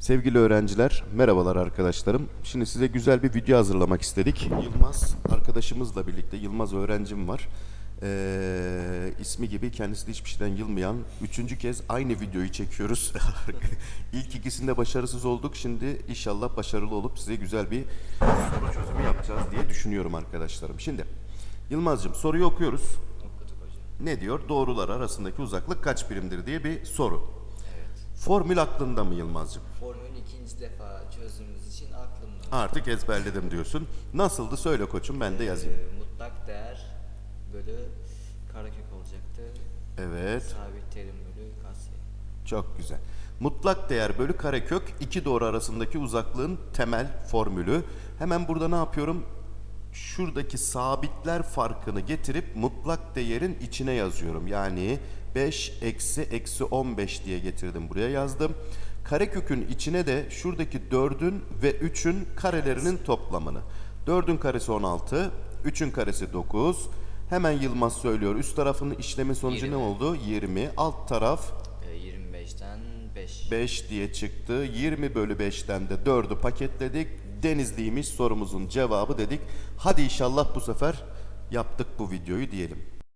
Sevgili öğrenciler, merhabalar arkadaşlarım. Şimdi size güzel bir video hazırlamak istedik. Yılmaz arkadaşımızla birlikte, Yılmaz öğrencim var. Ee, ismi gibi kendisi de hiçbir şeyden yılmayan, üçüncü kez aynı videoyu çekiyoruz. İlk ikisinde başarısız olduk. Şimdi inşallah başarılı olup size güzel bir soru çözümü yapacağız diye düşünüyorum arkadaşlarım. Şimdi Yılmaz'cığım soruyu okuyoruz. Ne diyor? Doğrular arasındaki uzaklık kaç birimdir diye bir soru. Formül aklında mı Yılmaz'cığım? Formülü ikinci defa çözdüğümüz için aklımda. Artık ezberledim diyorsun. Nasıldı söyle koçum ben de yazayım. Ee, mutlak değer bölü karekök olacaktı. Evet Sabit terim bölü katsayı. çok güzel. Mutlak değer bölü karekök iki doğru arasındaki uzaklığın temel formülü. Hemen burada ne yapıyorum? Şuradaki sabitler farkını getirip mutlak değerin içine yazıyorum. Yani 5 eksi eksi 15 diye getirdim buraya yazdım. Karekökün içine de şuradaki 4'ün ve 3'ün karelerinin toplamını. 4'ün karesi 16, 3'ün karesi 9. Hemen Yılmaz söylüyor. Üst tarafının işlemin sonucu ne 20. oldu? 20. Alt taraf Ee, 25'ten 5. 5 diye çıktı. 20 bölü 5'ten de 4'ü paketledik. Denizliymiş sorumuzun cevabı dedik. Hadi inşallah bu sefer yaptık bu videoyu diyelim.